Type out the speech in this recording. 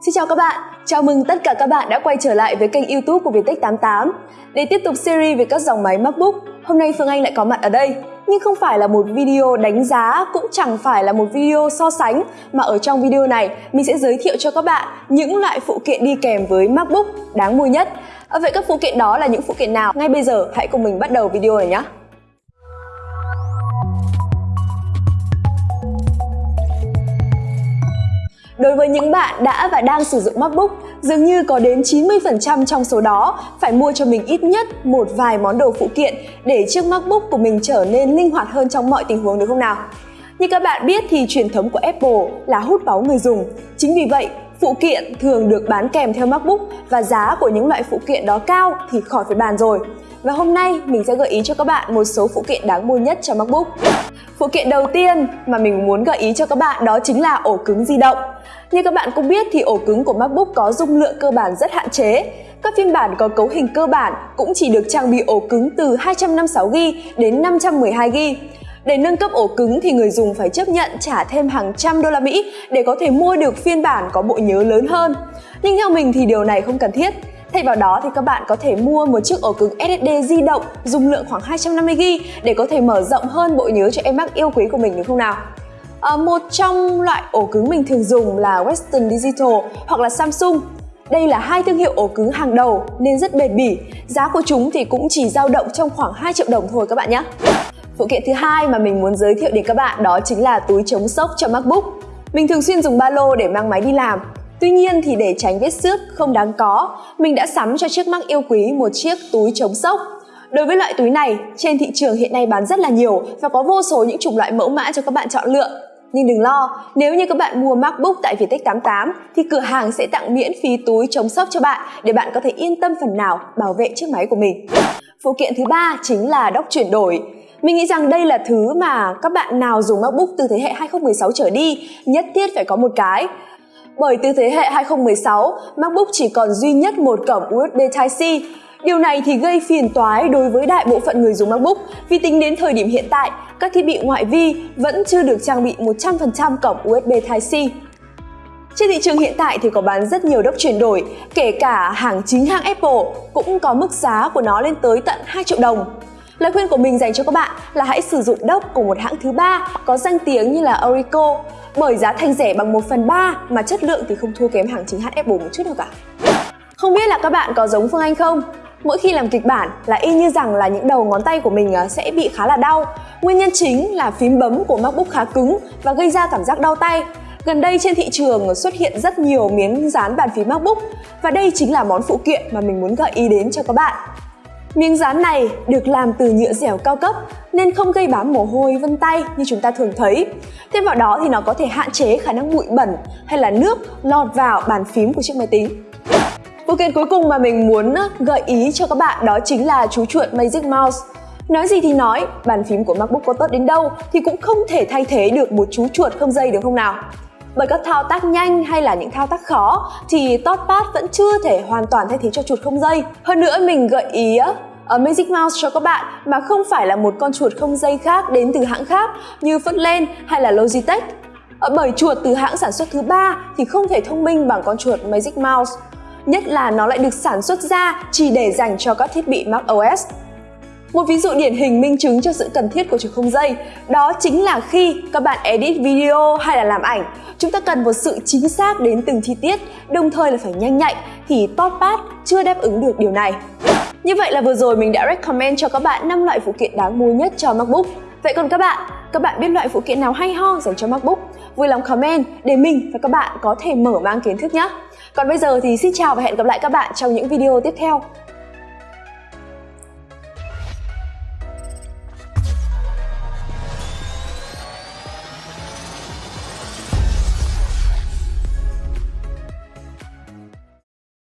Xin chào các bạn, chào mừng tất cả các bạn đã quay trở lại với kênh youtube của Viettech 88 Để tiếp tục series về các dòng máy MacBook, hôm nay Phương Anh lại có mặt ở đây. Nhưng không phải là một video đánh giá, cũng chẳng phải là một video so sánh Mà ở trong video này, mình sẽ giới thiệu cho các bạn những loại phụ kiện đi kèm với MacBook đáng mua nhất. À, vậy các phụ kiện đó là những phụ kiện nào? Ngay bây giờ hãy cùng mình bắt đầu video này nhé Đối với những bạn đã và đang sử dụng MacBook, dường như có đến 90% trong số đó phải mua cho mình ít nhất một vài món đồ phụ kiện để chiếc MacBook của mình trở nên linh hoạt hơn trong mọi tình huống được không nào? Như các bạn biết thì truyền thống của Apple là hút máu người dùng. Chính vì vậy, phụ kiện thường được bán kèm theo MacBook và giá của những loại phụ kiện đó cao thì khỏi phải bàn rồi. Và hôm nay mình sẽ gợi ý cho các bạn một số phụ kiện đáng mua nhất cho MacBook. Phụ kiện đầu tiên mà mình muốn gợi ý cho các bạn đó chính là ổ cứng di động. Như các bạn cũng biết thì ổ cứng của MacBook có dung lượng cơ bản rất hạn chế. Các phiên bản có cấu hình cơ bản cũng chỉ được trang bị ổ cứng từ 256GB đến 512GB. Để nâng cấp ổ cứng thì người dùng phải chấp nhận trả thêm hàng trăm đô la Mỹ để có thể mua được phiên bản có bộ nhớ lớn hơn. Nhưng theo mình thì điều này không cần thiết. Thay vào đó thì các bạn có thể mua một chiếc ổ cứng SSD di động dung lượng khoảng 250GB để có thể mở rộng hơn bộ nhớ cho em Mac yêu quý của mình được không nào? À, một trong loại ổ cứng mình thường dùng là Western Digital hoặc là Samsung. Đây là hai thương hiệu ổ cứng hàng đầu nên rất bền bỉ. Giá của chúng thì cũng chỉ dao động trong khoảng 2 triệu đồng thôi các bạn nhé. Phụ kiện thứ hai mà mình muốn giới thiệu đến các bạn đó chính là túi chống sốc cho MacBook. Mình thường xuyên dùng ba lô để mang máy đi làm. Tuy nhiên thì để tránh vết xước không đáng có, mình đã sắm cho chiếc Mac yêu quý một chiếc túi chống sốc Đối với loại túi này, trên thị trường hiện nay bán rất là nhiều và có vô số những chủng loại mẫu mã cho các bạn chọn lựa. Nhưng đừng lo, nếu như các bạn mua MacBook tại Viettech 88 thì cửa hàng sẽ tặng miễn phí túi chống sốc cho bạn để bạn có thể yên tâm phần nào bảo vệ chiếc máy của mình. Phụ kiện thứ ba chính là đốc chuyển đổi. Mình nghĩ rằng đây là thứ mà các bạn nào dùng MacBook từ thế hệ 2016 trở đi nhất thiết phải có một cái. Bởi từ thế hệ 2016, MacBook chỉ còn duy nhất một cổng USB Type-C Điều này thì gây phiền toái đối với đại bộ phận người dùng MacBook vì tính đến thời điểm hiện tại, các thiết bị ngoại vi vẫn chưa được trang bị 100% cổng USB Type-C. Trên thị trường hiện tại thì có bán rất nhiều đốc chuyển đổi, kể cả hàng chính hãng Apple cũng có mức giá của nó lên tới tận 2 triệu đồng. Lời khuyên của mình dành cho các bạn là hãy sử dụng đốc của một hãng thứ ba có danh tiếng như là Orico bởi giá thành rẻ bằng 1 phần 3 mà chất lượng thì không thua kém hàng chính hãng Apple một chút nào cả. Không biết là các bạn có giống Phương Anh không? Mỗi khi làm kịch bản là y như rằng là những đầu ngón tay của mình à, sẽ bị khá là đau. Nguyên nhân chính là phím bấm của MacBook khá cứng và gây ra cảm giác đau tay. Gần đây trên thị trường xuất hiện rất nhiều miếng dán bàn phím MacBook và đây chính là món phụ kiện mà mình muốn gợi ý đến cho các bạn. Miếng dán này được làm từ nhựa dẻo cao cấp nên không gây bám mồ hôi vân tay như chúng ta thường thấy. Thêm vào đó thì nó có thể hạn chế khả năng bụi bẩn hay là nước lọt vào bàn phím của chiếc máy tính. Phụ kiện cuối cùng mà mình muốn gợi ý cho các bạn đó chính là chú chuột Magic Mouse. Nói gì thì nói, bàn phím của MacBook có tốt đến đâu thì cũng không thể thay thế được một chú chuột không dây được không nào? Bởi các thao tác nhanh hay là những thao tác khó, thì ThoughtPad vẫn chưa thể hoàn toàn thay thế cho chuột không dây. Hơn nữa, mình gợi ý ở Magic Mouse cho các bạn mà không phải là một con chuột không dây khác đến từ hãng khác như Footland hay là Logitech. Ờ, bởi chuột từ hãng sản xuất thứ ba thì không thể thông minh bằng con chuột Magic Mouse nhất là nó lại được sản xuất ra chỉ để dành cho các thiết bị macOS. Một ví dụ điển hình minh chứng cho sự cần thiết của chuột không dây đó chính là khi các bạn edit video hay là làm ảnh chúng ta cần một sự chính xác đến từng chi tiết đồng thời là phải nhanh nhạy thì touchpad chưa đáp ứng được điều này. Như vậy là vừa rồi mình đã recommend cho các bạn 5 loại phụ kiện đáng mua nhất cho MacBook. Vậy còn các bạn, các bạn biết loại phụ kiện nào hay ho dành cho MacBook? Vui lòng comment để mình và các bạn có thể mở mang kiến thức nhé. Còn bây giờ thì xin chào và hẹn gặp lại các bạn trong những video tiếp theo.